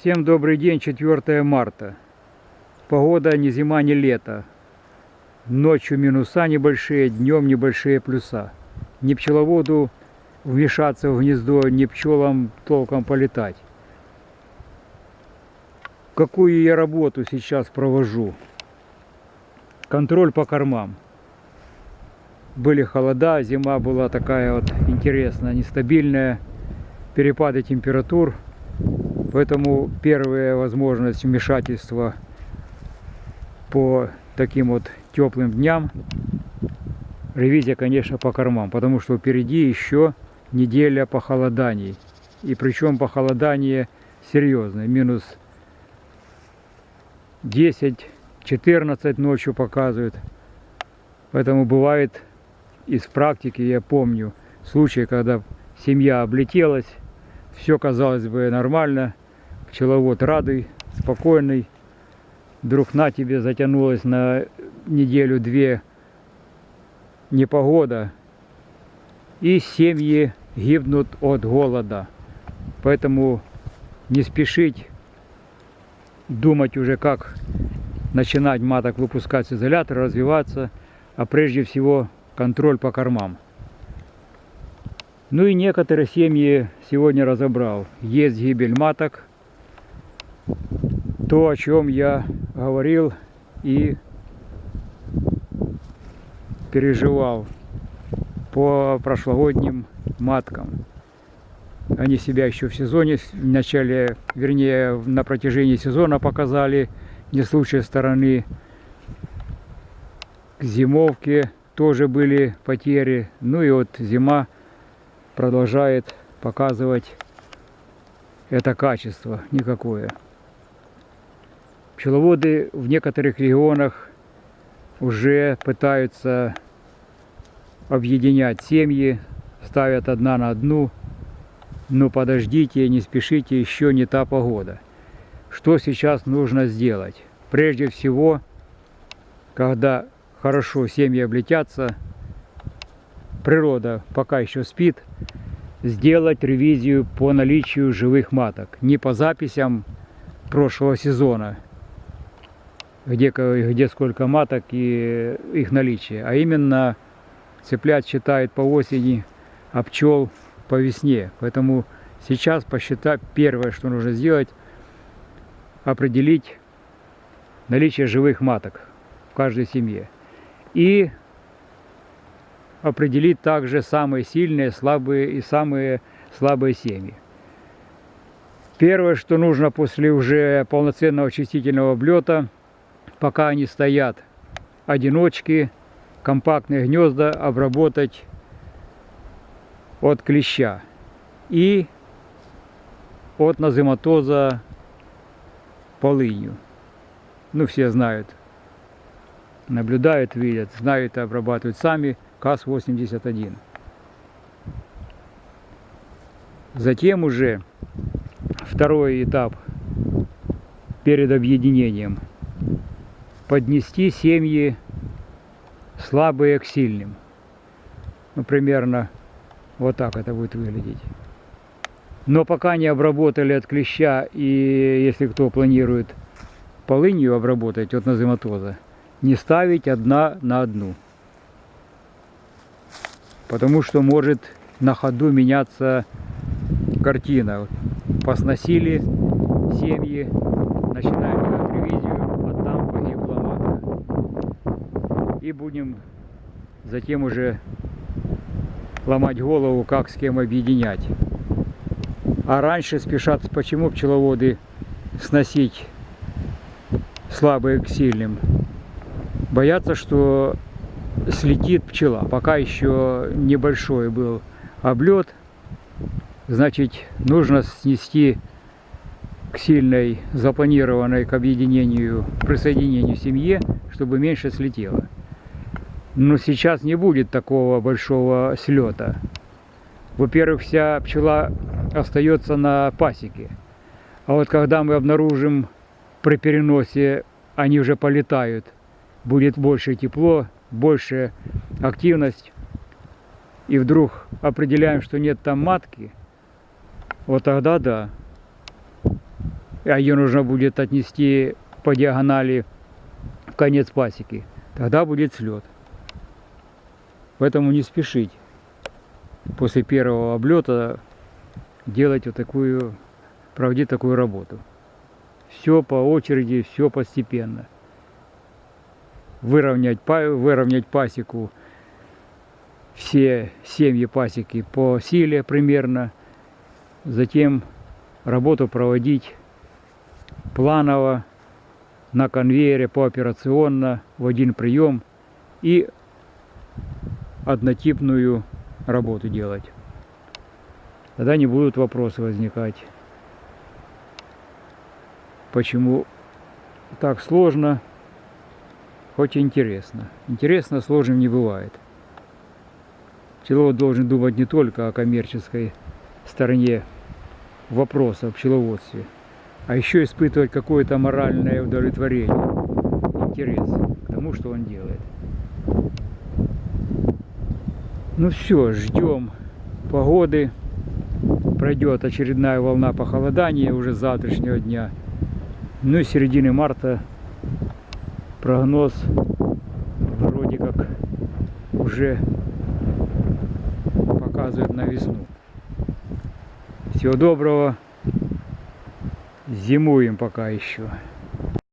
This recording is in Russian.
Всем добрый день, 4 марта. Погода ни зима, ни лето. Ночью минуса небольшие, днем небольшие плюса. Ни пчеловоду вмешаться в гнездо, ни пчелам толком полетать. Какую я работу сейчас провожу? Контроль по кормам. Были холода, зима была такая вот интересная, нестабильная, перепады температур – Поэтому первая возможность вмешательства по таким вот теплым дням, ревизия, конечно, по кормам, потому что впереди еще неделя похолоданий. И причем похолодание серьезное, минус 10-14 ночью показывают. Поэтому бывает из практики, я помню, случаи, когда семья облетелась, все казалось бы нормально, пчеловод радый, спокойный. Вдруг на тебе затянулась на неделю-две непогода, и семьи гибнут от голода. Поэтому не спешить думать уже, как начинать маток выпускать с изолятора, развиваться, а прежде всего контроль по кормам. Ну и некоторые семьи сегодня разобрал. Есть гибель маток. То, о чем я говорил и переживал по прошлогодним маткам. Они себя еще в сезоне, в начале, вернее, на протяжении сезона показали не с лучшей стороны. К зимовке тоже были потери. Ну и вот зима продолжает показывать это качество никакое. Пчеловоды в некоторых регионах уже пытаются объединять семьи, ставят одна на одну. Но подождите, не спешите, еще не та погода. Что сейчас нужно сделать? Прежде всего, когда хорошо семьи облетятся, природа пока еще спит, сделать ревизию по наличию живых маток. Не по записям прошлого сезона, где, где сколько маток и их наличие, а именно цыплят считает по осени, а пчел по весне. Поэтому сейчас посчитать, первое, что нужно сделать, определить наличие живых маток в каждой семье. И определить также самые сильные, слабые и самые слабые семьи. Первое, что нужно после уже полноценного очистительного облета, пока они стоят одиночки, компактные гнезда обработать от клеща и от назематоза полынью. Ну, все знают, наблюдают, видят, знают, обрабатывают сами – КАЗ-81. Затем уже второй этап перед объединением. Поднести семьи слабые к сильным. Ну, примерно вот так это будет выглядеть. Но пока не обработали от клеща, и если кто планирует полынью обработать от назематоза, не ставить одна на одну потому что может на ходу меняться картина. Посносили семьи, начинаем ревизию, а там погибла матка. И будем затем уже ломать голову, как с кем объединять. А раньше спешат, почему пчеловоды сносить слабые к сильным? Боятся, что слетит пчела. Пока еще небольшой был облет, значит нужно снести к сильной, запланированной к объединению, присоединению семье, чтобы меньше слетело. Но сейчас не будет такого большого слета. Во-первых, вся пчела остается на пасеке. А вот когда мы обнаружим при переносе, они уже полетают, будет больше тепло, большая активность, и вдруг определяем, что нет там матки, вот тогда да. а ее нужно будет отнести по диагонали в конец пасеки, тогда будет слет. Поэтому не спешить после первого облета делать вот такую, проводить такую работу. Все по очереди, все постепенно. Выровнять, выровнять пасеку, все семьи пасеки по силе примерно. Затем работу проводить планово, на конвейере, пооперационно, в один прием и однотипную работу делать. Тогда не будут вопросы возникать. Почему так сложно, хоть и интересно. Интересно сложным не бывает. Пчеловод должен думать не только о коммерческой стороне вопроса о пчеловодстве, а еще испытывать какое-то моральное удовлетворение, интерес к тому, что он делает. Ну все, ждем погоды. Пройдет очередная волна похолодания уже завтрашнего дня. Ну и середины марта прогноз вроде как уже показывает на весну. Всего доброго. Зимуем пока еще.